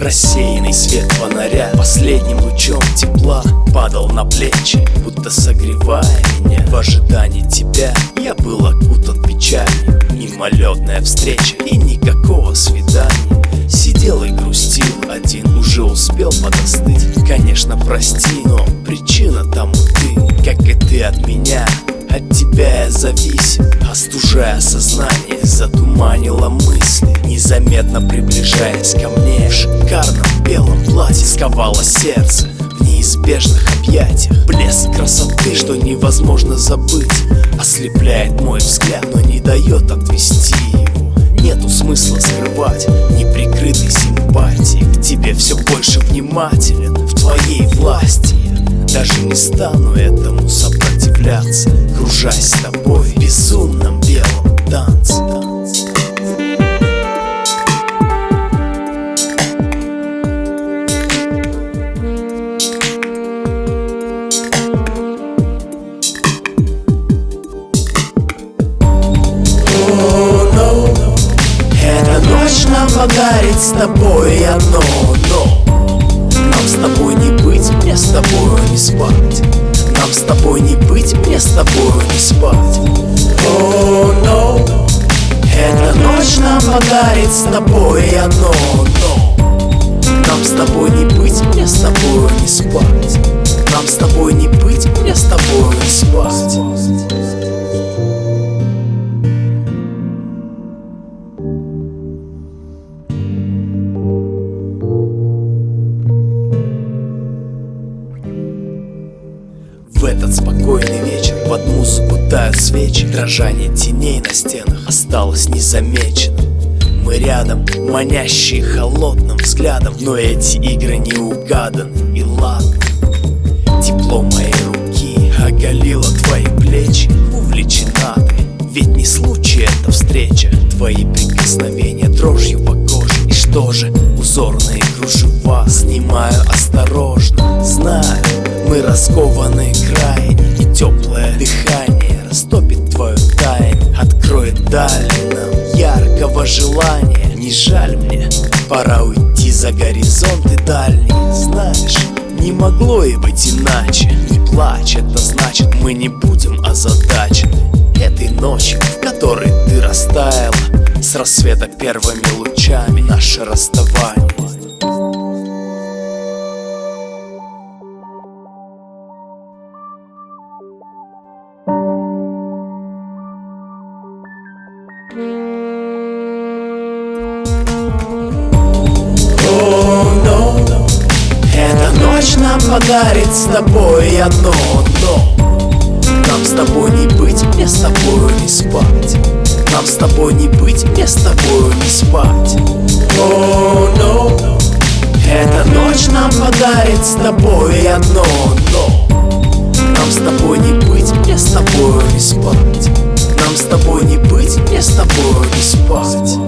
Рассеянный свет фонаря Последним лучом тепла Падал на плечи, будто согревая меня. В ожидании тебя я был окутан печалью Мимолетная встреча и никакого свидания. Сидел и грустил один, уже успел подостыть. Конечно, прости, но причина тому ты. Как и ты от меня от тебя я зависим Остужая сознание, затуманила мысли Незаметно приближаясь ко мне. В шикарном белом платье сковало сердце В неизбежных объятиях. Блеск красоты, что невозможно забыть Ослепляет мой взгляд, но не дает отвести его. Нету смысла скрывать неприкрытой симпатии. К тебе все больше внимателен в твоей власти. Даже не стану этому сопротивляться Кружась с тобой нам подарит с тобой одно, но Нам с тобой не быть, мне с тобою не спать. Нам с тобой не быть, мне с тобою не спать. Oh no Эта ночь нам подарит с тобой одно, этот спокойный вечер под музыку тают свечи Дрожание теней на стенах осталось незамеченным. Мы рядом, манящие холодным взглядом Но эти игры не угаданы и ладно. Тепло моей руки оголило твои плечи Увлечена ты, ведь не случай эта встреча Твои прикосновения дрожью по коже. И что же, узорные кружева Снимаю осторожно, знаю Мы раскованы крайне И теплое дыхание растопит твою тайну. Откроет дали нам яркого желания. Не жаль мне, пора уйти за горизонты дальние Знаешь, не могло и быть иначе. Не плачь, это значит мы не будем озадачены. Этой ночью, в которой ты растаяла С рассвета первыми лучами наше расставание ночь нам подарит с тобой одно, но Нам с тобой не быть, мне с тобою не спать. Нам с тобой не быть, мне с тобою не спать. Oh, no. Эта ночь нам подарит с тобой одно, но Нам с тобой не быть, мне с тобою не спать. Нам с тобой не быть, мне с тобою не спать